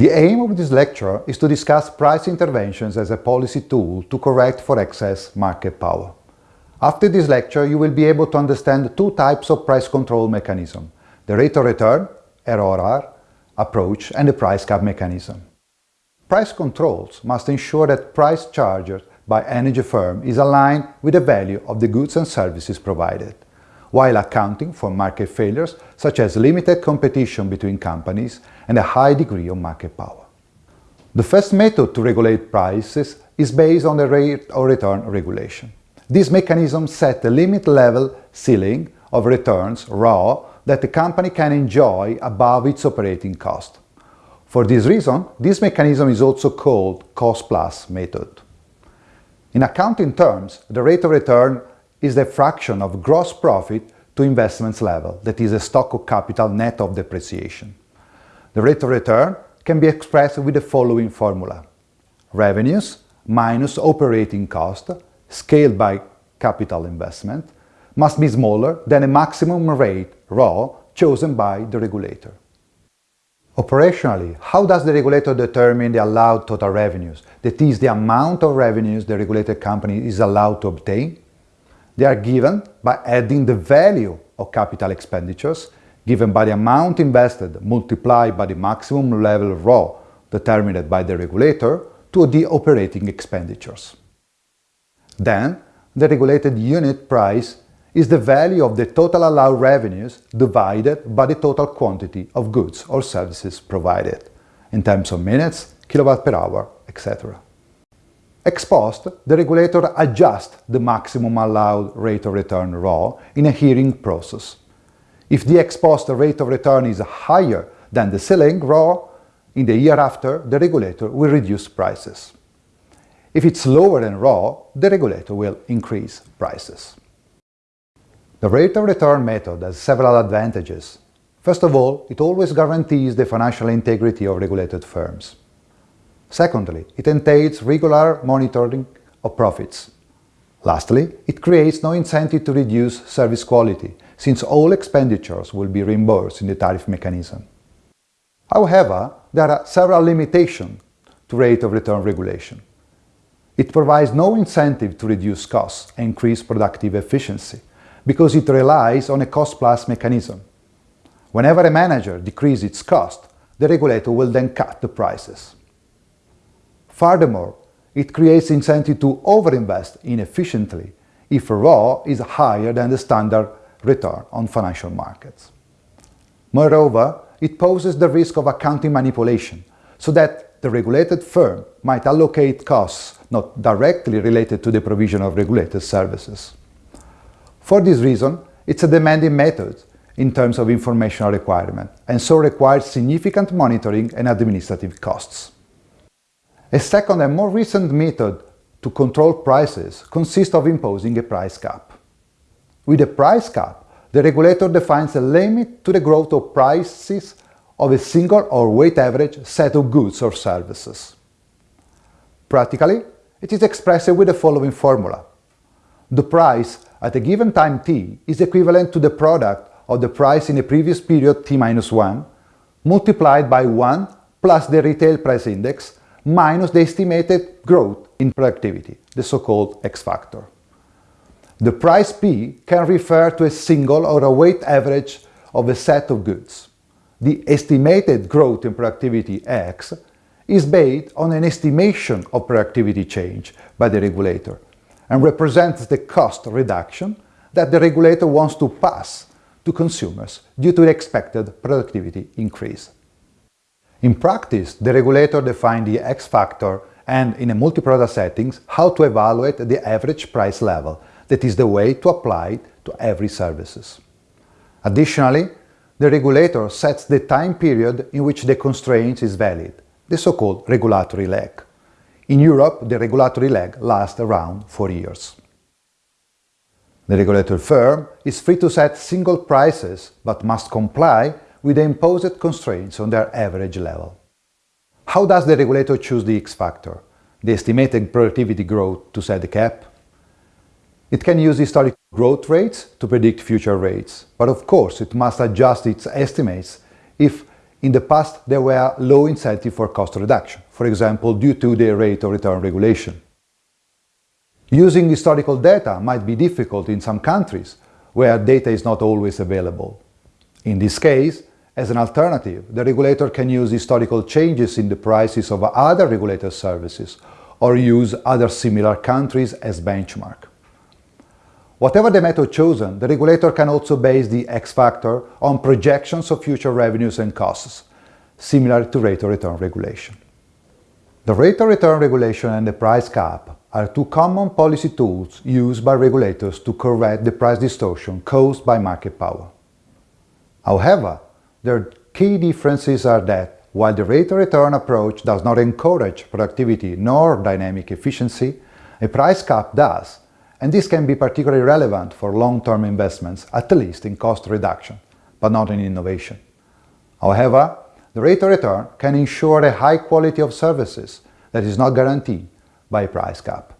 The aim of this lecture is to discuss price interventions as a policy tool to correct for excess market power. After this lecture, you will be able to understand two types of price control mechanism, the rate of return, ROR, approach and the price cap mechanism. Price controls must ensure that price charged by energy firm is aligned with the value of the goods and services provided, while accounting for market failures such as limited competition between companies and a high degree of market power. The first method to regulate prices is based on the rate of return regulation. This mechanism sets a limit level ceiling of returns, ROE, that the company can enjoy above its operating cost. For this reason, this mechanism is also called cost-plus method. In accounting terms, the rate of return is the fraction of gross profit to investments level, that is a stock of capital net of depreciation. The rate of return can be expressed with the following formula. Revenues minus operating cost, scaled by capital investment, must be smaller than a maximum rate, ROE, chosen by the regulator. Operationally, how does the regulator determine the allowed total revenues, that is, the amount of revenues the regulated company is allowed to obtain? They are given by adding the value of capital expenditures given by the amount invested multiplied by the maximum level ROE determined by the regulator to the operating expenditures. Then, the regulated unit price is the value of the total allowed revenues divided by the total quantity of goods or services provided, in terms of minutes, kilowatt per hour, etc. Ex post, the regulator adjusts the maximum allowed rate of return ROE in a hearing process. If the ex post rate of return is higher than the ceiling ROE, in the year after, the regulator will reduce prices. If it's lower than ROE, the regulator will increase prices. The rate of return method has several advantages. First of all, it always guarantees the financial integrity of regulated firms. Secondly, it entails regular monitoring of profits. Lastly, it creates no incentive to reduce service quality, since all expenditures will be reimbursed in the tariff mechanism. However, there are several limitations to rate of return regulation. It provides no incentive to reduce costs and increase productive efficiency, because it relies on a cost-plus mechanism. Whenever a manager decreases its cost, the regulator will then cut the prices. Furthermore, it creates incentive to overinvest inefficiently if ROE is higher than the standard return on financial markets. Moreover, it poses the risk of accounting manipulation, so that the regulated firm might allocate costs not directly related to the provision of regulated services. For this reason, it's a demanding method in terms of informational requirement, and so requires significant monitoring and administrative costs. A second and more recent method to control prices consists of imposing a price cap. With a price cap, the regulator defines a limit to the growth of prices of a single or weight average set of goods or services. Practically, it is expressed with the following formula. The price at a given time t is equivalent to the product of the price in a previous period t minus 1 multiplied by 1 plus the retail price index minus the estimated growth in productivity, the so-called X factor. The price P can refer to a single or a weight average of a set of goods. The estimated growth in productivity X is based on an estimation of productivity change by the regulator and represents the cost reduction that the regulator wants to pass to consumers due to the expected productivity increase. In practice, the regulator defines the X factor and, in a multi-product settings, how to evaluate the average price level, that is the way to apply it to every services. Additionally, the regulator sets the time period in which the constraint is valid, the so-called regulatory lag. In Europe, the regulatory lag lasts around four years. The regulator firm is free to set single prices, but must comply with the imposed constraints on their average level. How does the regulator choose the X factor, the estimated productivity growth, to set the cap? It can use historic growth rates to predict future rates, but of course it must adjust its estimates if In the past, there were low incentive for cost reduction, for example, due to the rate of return regulation. Using historical data might be difficult in some countries, where data is not always available. In this case, as an alternative, the regulator can use historical changes in the prices of other regulated services or use other similar countries as benchmark. Whatever the method chosen, the regulator can also base the X factor on projections of future revenues and costs, similar to rate of return regulation. The rate of return regulation and the price cap are two common policy tools used by regulators to correct the price distortion caused by market power. However, their key differences are that while the rate of return approach does not encourage productivity nor dynamic efficiency, a price cap does, and this can be particularly relevant for long-term investments, at least in cost reduction, but not in innovation. However, the rate of return can ensure a high quality of services that is not guaranteed by a price cap.